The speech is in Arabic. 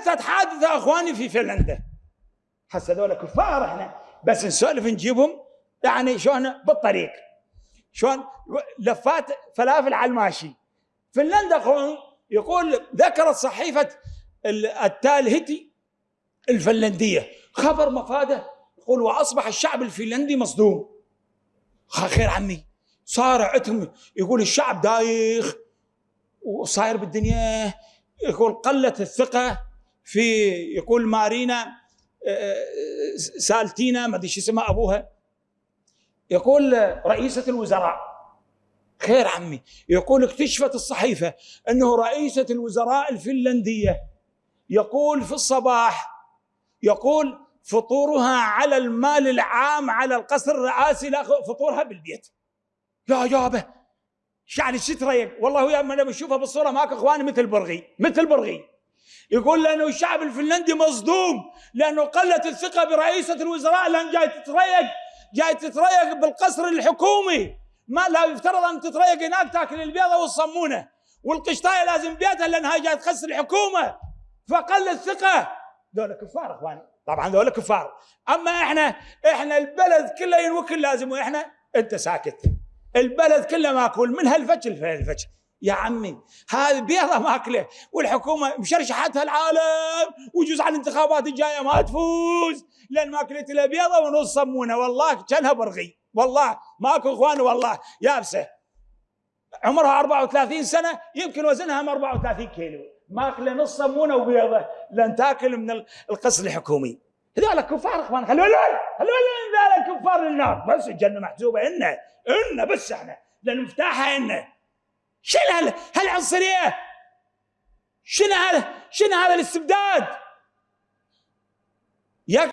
حدثت حادثه أخواني في فنلندا. هسه هذول كفار إحنا. بس نسولف نجيبهم يعني شلون بالطريق. شلون؟ لفات فلافل على الماشي. فنلندا اخوان يقول ذكرت صحيفة التالهتي الفنلندية. خبر مفاده. يقول وأصبح الشعب الفنلندي مصدوم. خير عمي صار عندهم. يقول الشعب دايخ. وصاير بالدنيا. يقول قلت الثقة. في يقول مارينا آه، سالتينا ما أدري شو اسمها أبوها. يقول رئيسة الوزراء خير عمي يقول اكتشفت الصحيفة أنه رئيسة الوزراء الفنلندية يقول في الصباح يقول فطورها على المال العام على القصر الرئاسي لا فطورها بالبيت. يا يابا يعني شو تريق والله يا أنا بشوفها بالصورة ماك إخواني مثل برغي مثل برغي. يقول لأنه الشعب الفنلندي مصدوم لأنه قلت الثقة برئيسة الوزراء لأن جاي تتريق جاي تتريق بالقصر الحكومي. ما لا يفترض أن تتريق هناك تاكل البيضة والصمونه والقشطاية لازم بيتها لأنها جاي تخس الحكومة. فقل الثقة. ذولا كفار إخواني. طبعا ذولا كفار. أما إحنا إحنا البلد كله ينوكل لازم وإحنا أنت ساكت. البلد كله ماكول. من هالفجر لهالفجر يا عمي هذه بيضة ماكلة والحكومة مشرشحتها العالم ويجوز على الانتخابات الجاية ما تفوز. لأن ماكلت لها بيضة ونص صمونة والله كأنها برغي والله ماكو إخوان والله يابسة. عمرها 34 سنة يمكن وزنها 34 كيلو. ماكلة نص صمونه وبيضة لأن تاكل من القصر الحكومي. هذول كفار إخوان خلوا خلوا هذول كفار النار بس الجنة محسوبه إنا إنا بس إحنا لأن مفتاحها إنا. شنو هال هالعنصريه شنو هذا شنو هذا الاستبداد؟ يا